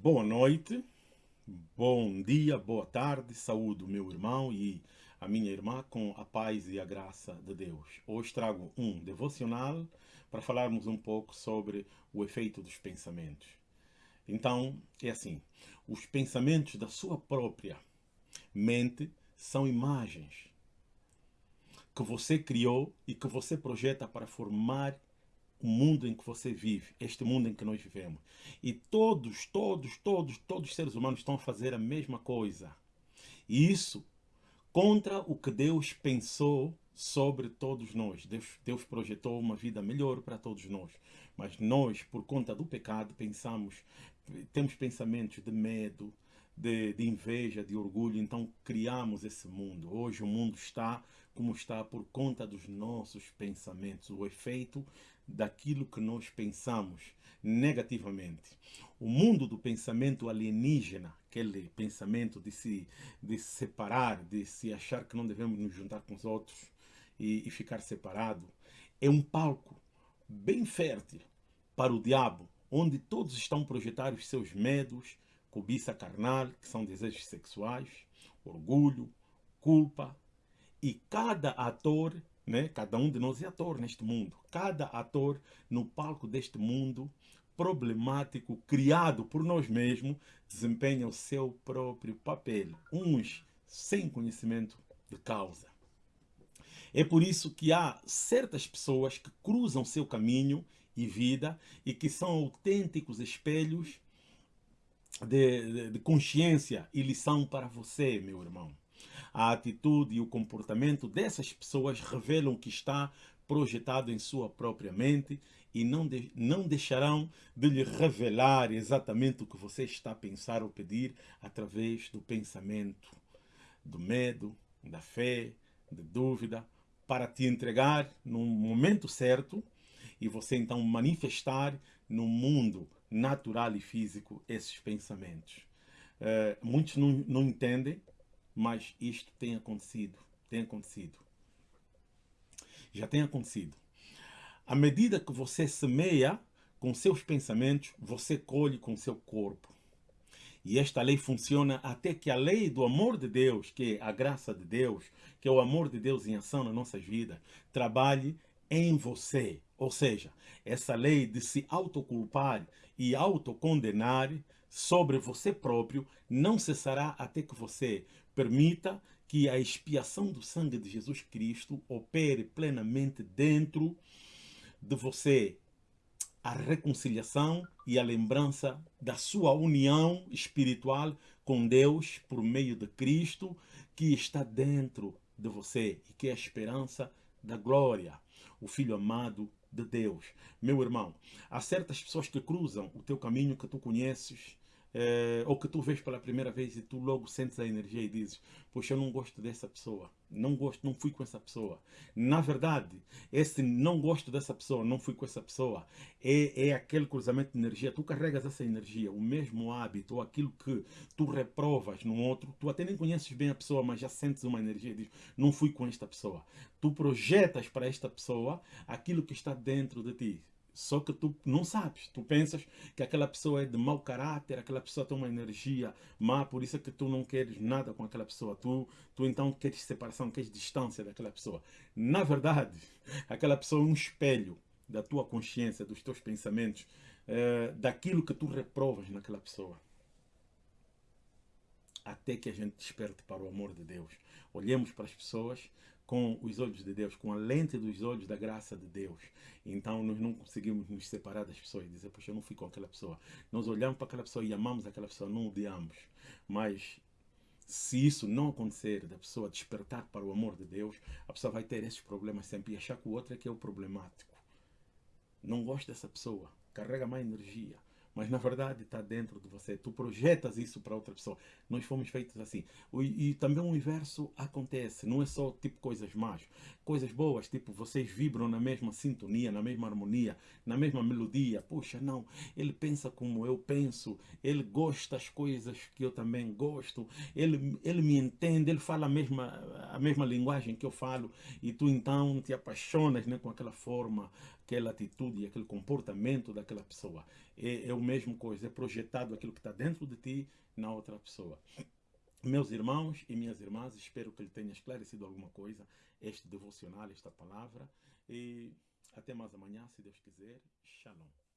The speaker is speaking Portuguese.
Boa noite, bom dia, boa tarde, saúde meu irmão e a minha irmã com a paz e a graça de Deus. Hoje trago um devocional para falarmos um pouco sobre o efeito dos pensamentos. Então, é assim, os pensamentos da sua própria mente são imagens que você criou e que você projeta para formar o mundo em que você vive, este mundo em que nós vivemos. E todos, todos, todos, todos os seres humanos estão a fazer a mesma coisa. E isso contra o que Deus pensou sobre todos nós. Deus, Deus projetou uma vida melhor para todos nós. Mas nós, por conta do pecado, pensamos, temos pensamentos de medo, de, de, inveja, de orgulho, então criamos esse mundo. Hoje o mundo está como está por conta dos nossos pensamentos, o efeito daquilo que nós pensamos negativamente. O mundo do pensamento alienígena, aquele pensamento de se, de se separar, de se achar que não devemos nos juntar com os outros e, e ficar separado, é um palco bem fértil para o diabo, onde todos estão projetar os seus medos, cobiça carnal, que são desejos sexuais, orgulho, culpa, e cada ator né? Cada um de nós é ator neste mundo. Cada ator no palco deste mundo problemático, criado por nós mesmos, desempenha o seu próprio papel. Uns sem conhecimento de causa. É por isso que há certas pessoas que cruzam seu caminho e vida e que são autênticos espelhos de, de, de consciência e lição para você, meu irmão. A atitude e o comportamento dessas pessoas revelam que está projetado em sua própria mente e não, de, não deixarão de lhe revelar exatamente o que você está a pensar ou pedir através do pensamento, do medo, da fé, da dúvida, para te entregar no momento certo e você então manifestar no mundo natural e físico esses pensamentos. Uh, muitos não, não entendem mas isto tem acontecido, tem acontecido. Já tem acontecido. À medida que você semeia com seus pensamentos, você colhe com seu corpo. E esta lei funciona até que a lei do amor de Deus, que é a graça de Deus, que é o amor de Deus em ação nas nossas vidas, trabalhe em você. Ou seja, essa lei de se autoculpar e autocondenar sobre você próprio não cessará até que você Permita que a expiação do sangue de Jesus Cristo opere plenamente dentro de você a reconciliação e a lembrança da sua união espiritual com Deus por meio de Cristo que está dentro de você e que é a esperança da glória, o Filho amado de Deus. Meu irmão, há certas pessoas que cruzam o teu caminho que tu conheces é, ou que tu vês pela primeira vez e tu logo sentes a energia e dizes, poxa, eu não gosto dessa pessoa, não gosto, não fui com essa pessoa. Na verdade, esse não gosto dessa pessoa, não fui com essa pessoa, é, é aquele cruzamento de energia. Tu carregas essa energia, o mesmo hábito, ou aquilo que tu reprovas no outro, tu até nem conheces bem a pessoa, mas já sentes uma energia e dizes, não fui com esta pessoa. Tu projetas para esta pessoa aquilo que está dentro de ti. Só que tu não sabes, tu pensas que aquela pessoa é de mau caráter, aquela pessoa tem uma energia má, por isso é que tu não queres nada com aquela pessoa. Tu, tu então queres separação, queres distância daquela pessoa. Na verdade, aquela pessoa é um espelho da tua consciência, dos teus pensamentos, é, daquilo que tu reprovas naquela pessoa. Até que a gente desperte para o amor de Deus. Olhemos para as pessoas com os olhos de Deus, com a lente dos olhos da graça de Deus. Então nós não conseguimos nos separar das pessoas e dizer, poxa, eu não fui com aquela pessoa. Nós olhamos para aquela pessoa e amamos aquela pessoa, não odiamos. Mas se isso não acontecer, da pessoa despertar para o amor de Deus, a pessoa vai ter esses problemas sempre e achar que o outro é que é o problemático. Não gosta dessa pessoa, carrega mais energia mas na verdade está dentro de você. Tu projetas isso para outra pessoa. Nós fomos feitos assim. E, e, também o universo acontece, não é só tipo coisas más. Coisas boas, tipo vocês vibram na mesma sintonia, na mesma harmonia, na mesma melodia. Puxa, não, ele pensa como eu penso, ele gosta das coisas que eu também gosto, ele, ele me entende, ele fala a mesma, a mesma linguagem que eu falo e tu então te apaixonas né, com aquela forma aquela atitude e aquele comportamento daquela pessoa. É, é a mesma coisa, é projetado aquilo que está dentro de ti na outra pessoa. Meus irmãos e minhas irmãs, espero que ele tenha esclarecido alguma coisa, este devocional, esta palavra. E até mais amanhã, se Deus quiser. Shalom.